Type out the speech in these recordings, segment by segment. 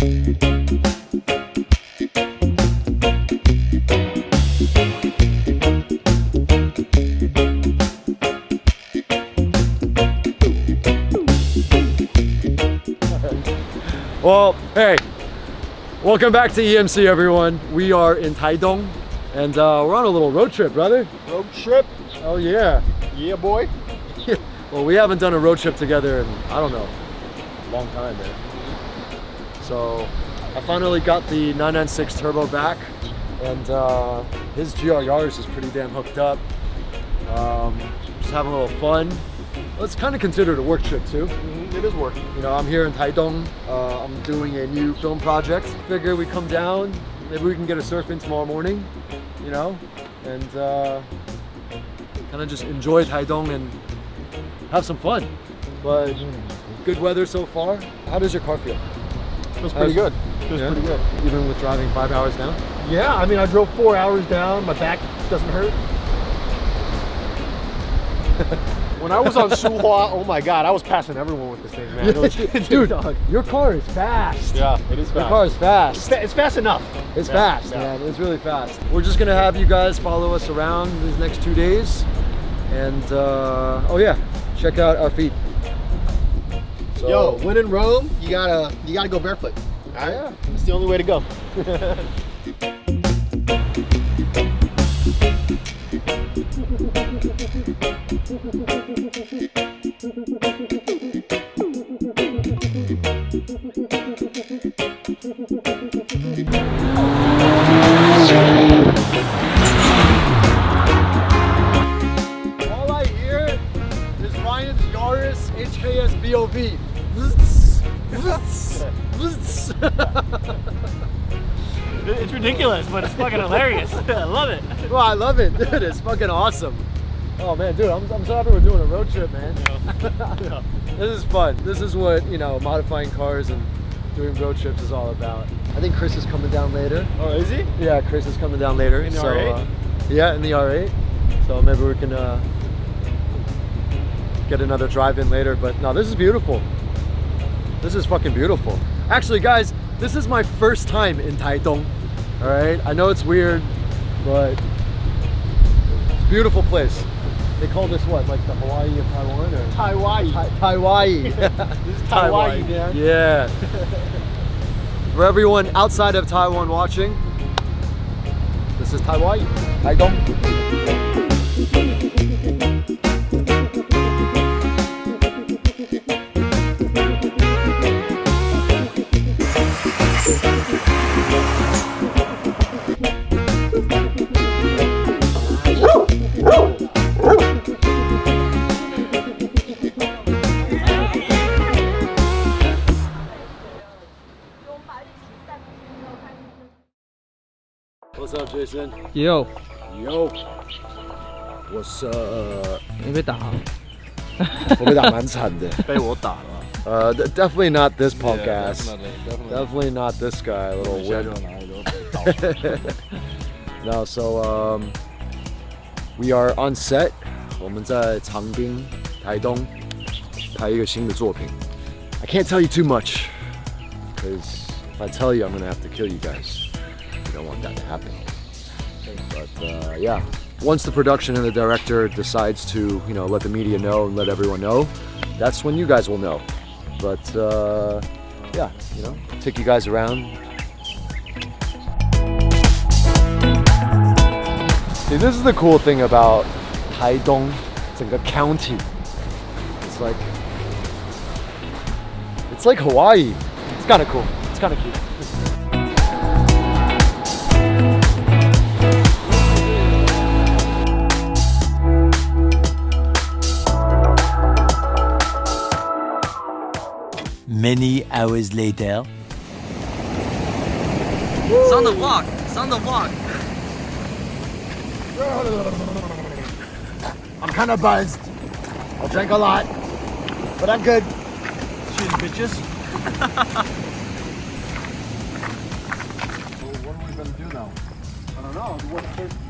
Well, hey, welcome back to EMC, everyone. We are in Taidong, and uh, we're on a little road trip, brother. Road trip? Oh, yeah. Yeah, boy. well, we haven't done a road trip together in, I don't know, long time, man. So I finally got the 996 turbo back, and uh, his GR Yaris is pretty damn hooked up. Um, just having a little fun. Well, it's kind of considered a work trip too. Mm-hmm. It is work. You know, I'm here in Taidong. Uh, I'm doing a new film project. Figure we come down, maybe we can get a surf in tomorrow morning, you know, and uh, kind of just enjoy Taidong and have some fun. But good weather so far. How does your car feel? Feels pretty good. Feels Yeah? pretty good. Even with driving five hours down? Yeah, I mean, I drove four hours down. My back doesn't hurt. when I was on Suhua, oh my god, I was passing everyone with this thing, man. Was- Dude, dog. your car is fast. Yeah, it is Your fast. car is It's, fast. fa- it's fast enough. It's Yeah, fast, yeah. man. It's really fast. We're just gonna have you guys follow us around these next two days, and uh, oh yeah, check out our feet. So, Yo, when in Rome, you gotta you gotta go barefoot. All right? Yeah. It's the only way to go. but it's fucking hilarious. I love it. well, I love it, dude. It's fucking awesome. Oh man, dude, I'm, I'm so happy we're doing a road trip, man. this is fun. This is what you know, modifying cars and doing road trips is all about. I think Chris is coming down later. Oh, is he? Yeah, Chris is coming down later. In the so, R8? Uh, yeah, in the R8. So maybe we can uh, get another drive in later. But no, this is beautiful. This is fucking beautiful. Actually, guys, this is my first time in Taitung. All right, I know it's weird, but it's a beautiful place. They call this what, like the Hawaii of Taiwan, or Taiwan. Tai- Taiwan? This is Taiwan, man. Yeah. For everyone outside of Taiwan watching, this is Taiwan. Taitung. What's up, Jason? 也有 Yo. What's up? 没被打啊？我被打蛮惨的。被我打了。 Uh, d- definitely not this podcast. definitely. Definitely not this guy, little 现在 wimp. 就哪里都倒。 No, so um, we are on set. 我们在长滨、台东拍一个新的作品。I can't tell you too much, because if I tell you, I'm gonna have to kill you guys. We don't want that to happen. But uh, yeah, once the production and the director decides to, you know, let the media know and let everyone know, that's when you guys will know. But uh, yeah, you know, take you guys around, See, this is the cool thing about Taidong, 整个 county. It's like, it's like Hawaii. It's kind of cool. It's kind of cute. Many hours later. It's on the walk. It's on the walk. I'm kind of buzzed. I drank a lot, but I'm good. Cheers, bitches.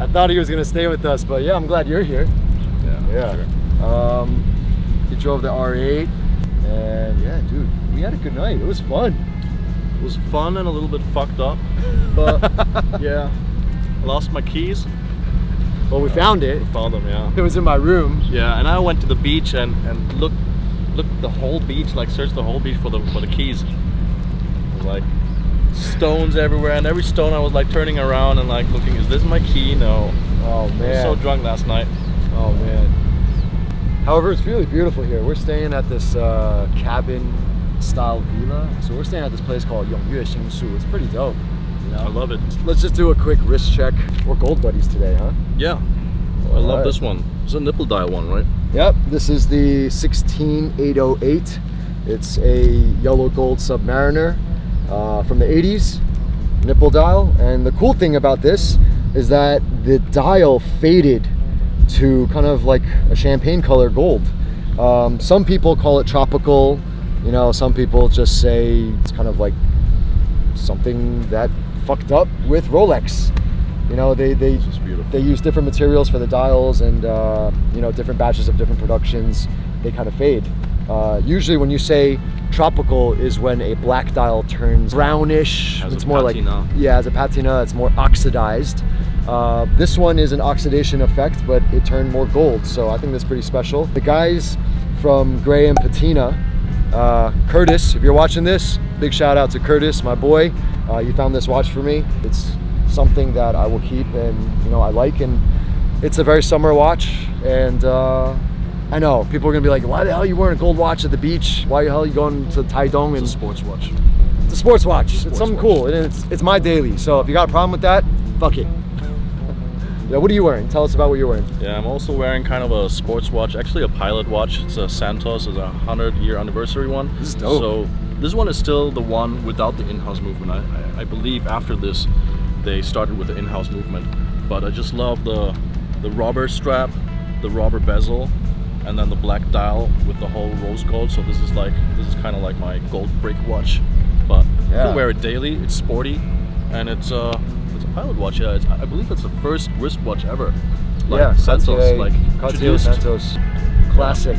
I thought he was gonna stay with us, but yeah, I'm glad you're here. Yeah. Yeah. Um, he drove the R8, and yeah, dude, we had a good night. It was fun. It was fun and a little bit fucked up, but yeah. I lost my keys. Well, we found it. We Found them, yeah. It was in my room. Yeah, and I went to the beach and and looked looked the whole beach, like searched the whole beach for the for the keys. Like stones everywhere, and every stone I was like turning around and like looking, is this my key? No. Oh I was man. so drunk last night. Oh man. However, it's really beautiful here. We're staying at this uh, cabin style villa. So we're staying at this place called Yongyue Xingsu. It's pretty dope. You know? I love it. Let's just do a quick wrist check. We're gold buddies today, huh? Yeah. I love this one. It's a nipple dial one, right? Yep, this is the 16808. It's a yellow gold Submariner uh, from the 80s, nipple dial. And the cool thing about this is that the dial faded to kind of like a champagne color gold. Um, some people call it tropical, you know, some people just say it's kind of like something that fucked up with Rolex. You know, they, they, they use different materials for the dials and uh, you know different batches of different productions they kind of fade uh, usually when you say tropical is when a black dial turns brownish Has a it's more patina. like yeah as a patina it's more oxidized uh, this one is an oxidation effect but it turned more gold so i think that's pretty special the guys from Grey and Patina uh, Curtis, if you're watching this, big shout out to Curtis, my boy. Uh, you found this watch for me. It's something that I will keep and you know I like, and it's a very summer watch. And uh, I know people are gonna be like, "Why the hell are you wearing a gold watch at the beach? Why the hell are you going to Taidong?" It's And a sports watch. it's a sports watch. it's sports something watch. cool, and it's it's my daily. So if you got a problem with that, fuck it. yeah, what are you wearing? Tell us about what you're wearing. Yeah, I'm also wearing kind of a sports watch, actually a pilot watch. It's a Santos, it's a 100 year anniversary one. This is dope. So this one is still the one without the in-house movement. I, I, I believe after this, they started with the in-house movement. But I just love the the rubber strap, the rubber bezel, and then the black dial with the whole rose gold. So this is like this is kind of like my gold brick watch. But you can wear it daily. It's sporty, and it's uh it's a pilot watch. Yeah, it's, I believe it's the first wristwatch ever. Like yeah, Santos, Cartier- like Cartier Santos, classic.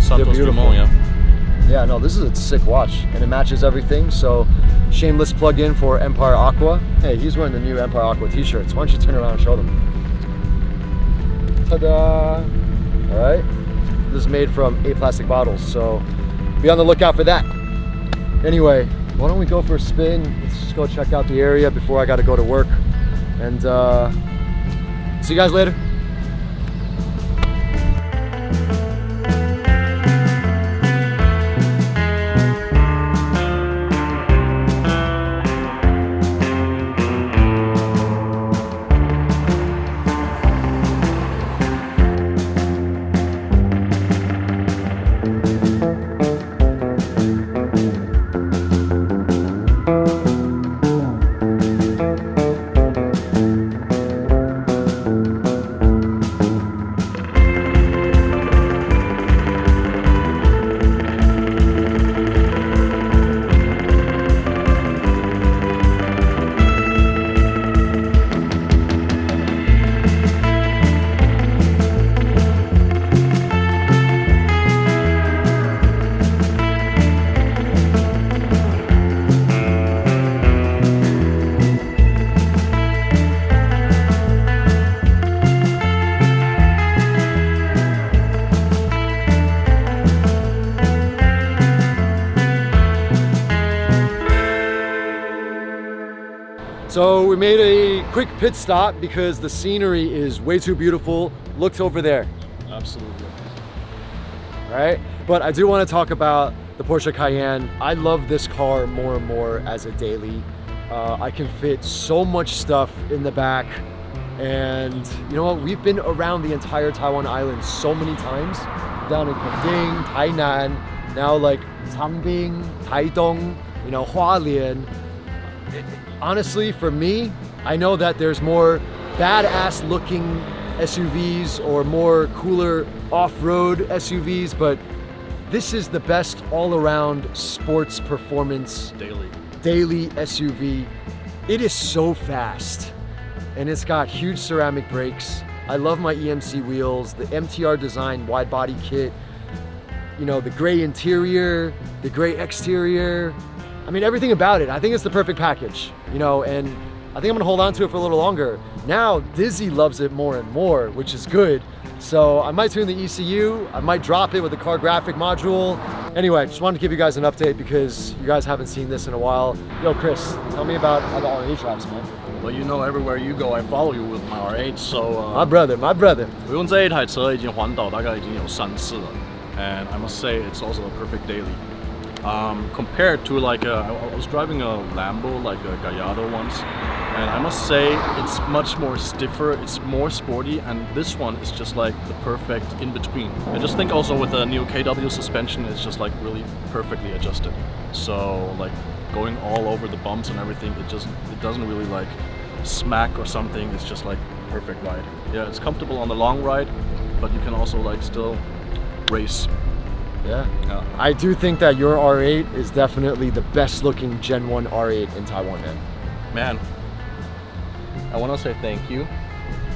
Santos. Dumont, yeah. Yeah, no, this is a sick watch and it matches everything. So, shameless plug in for Empire Aqua. Hey, he's wearing the new Empire Aqua t shirts. Why don't you turn around and show them? Ta da! All right. This is made from eight plastic bottles, so be on the lookout for that. Anyway, why don't we go for a spin? Let's just go check out the area before I got to go to work. And uh, see you guys later. So we made a quick pit stop because the scenery is way too beautiful. Looked over there, Absolutely. Right? But I do want to talk about the Porsche Cayenne. I love this car more and more as a daily. Uh, I can fit so much stuff in the back. And you know what? We've been around the entire Taiwan island so many times. Down in Kending, Tainan, now like Changbin, Taidong, you know, Hualien. Honestly, for me, I know that there's more badass looking SUVs or more cooler off-road SUVs, but This is the best all-around sports performance Daily. daily SUV. It is so fast and it's got huge ceramic brakes. I love my EMC wheels, the MTR design wide body kit, you know, the gray interior, the gray exterior. I mean, everything about it, I think it's the perfect package, you know, and I think I'm gonna hold on to it for a little longer. Now, Dizzy loves it more and more, which is good. So I might tune the ECU, I might drop it with the Cargraphic module. Anyway, just wanted to give you guys an update because you guys haven't seen this in a while. Yo, Chris, tell me about how the R8 wraps, man. Well, you know, everywhere you go, I follow you with my R8, so... Uh, my brother, my brother. and I must say, it's also a perfect daily. Um, compared to like a, I I was driving a Lambo like a Gallardo once, and I must say it's much more stiffer, it's more sporty, and this one is just like the perfect in between. I just think also with the new KW suspension, it's just like really perfectly adjusted. So like going all over the bumps and everything, it just it doesn't really like smack or something. It's just like perfect ride. Yeah, it's comfortable on the long ride, but you can also like still race. Yeah. Yeah. I do think that your R8 is definitely the best looking Gen 1 R8 in Taiwan, man. Man, I want to say thank you,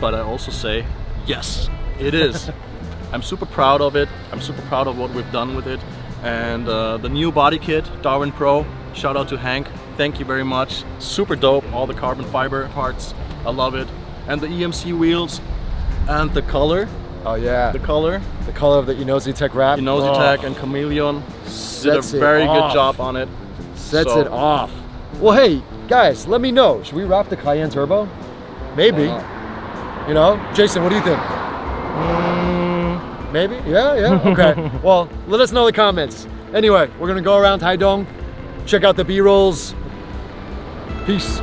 but I also say yes, it is. I'm super proud of it. I'm super proud of what we've done with it. And uh, the new body kit, Darwin Pro, shout out to Hank. Thank you very much. Super dope, all the carbon fiber parts. I love it. And the EMC wheels and the color, Oh yeah. the color, The color of the Inozetek wrap. Inosi oh, Tech and Chameleon did a Sets very good job on it. Sets So- it off. Well, hey, guys, let me know. Should we wrap the Cayenne Turbo? Maybe. Uh-huh. You know? Jason, what do you think? Mm. Maybe? Yeah, yeah? Okay. well, let us know in the comments. Anyway, we're going to go around Taidong, check out the B-rolls. Peace.